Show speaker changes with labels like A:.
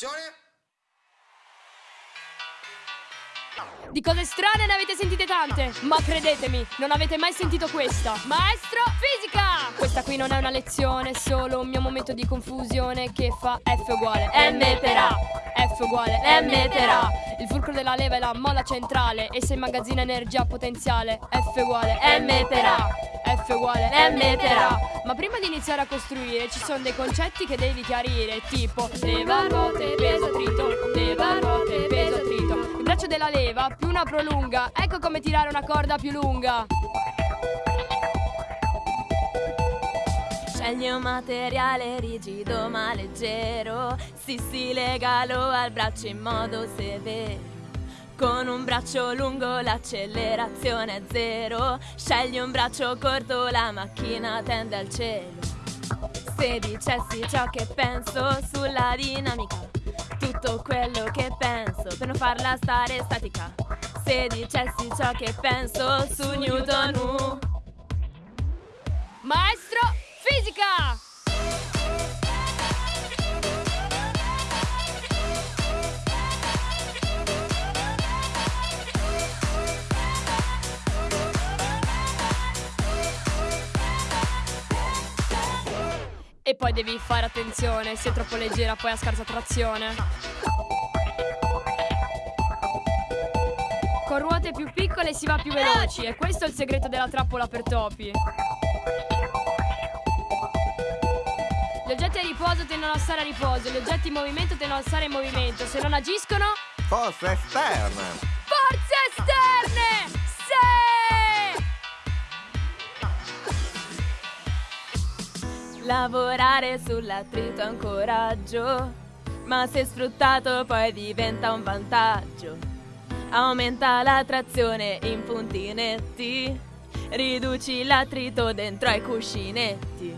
A: Azione!
B: Di cose strane ne avete sentite tante, ma credetemi, non avete mai sentito questa. Maestro fisica! Questa qui non è una lezione, è solo un mio momento di confusione che fa F uguale M per A. F uguale M per A. Il fulcro della leva è la molla centrale e se immagazzina energia potenziale F uguale M per A. F uguale M per A. Ma prima di iniziare a costruire ci sono dei concetti che devi chiarire, tipo leva, ruote, peso, attrito, leva, ruote, peso, attrito. Il braccio della leva più una prolunga, ecco come tirare una corda più lunga.
C: Scegli un materiale rigido ma leggero, sì sì legalo al braccio in modo severo. Con un braccio lungo l'accelerazione è zero, scegli un braccio corto la macchina tende al cielo. Se dicessi ciò che penso sulla dinamica, tutto quello che penso per non farla stare statica. Se dicessi ciò che penso su Newton, uh,
B: E poi devi fare attenzione, se è troppo leggera poi ha scarsa trazione. Con ruote più piccole si va più veloci e questo è il segreto della trappola per topi. Gli oggetti a riposo tendono a stare a riposo, gli oggetti in movimento tendono a stare in movimento. Se non agiscono,
A: Forze esterne!
B: forze esterne!
C: Lavorare sull'attrito è un coraggio, ma se sfruttato poi diventa un vantaggio. Aumenta la trazione in punti netti, riduci l'attrito dentro ai cuscinetti.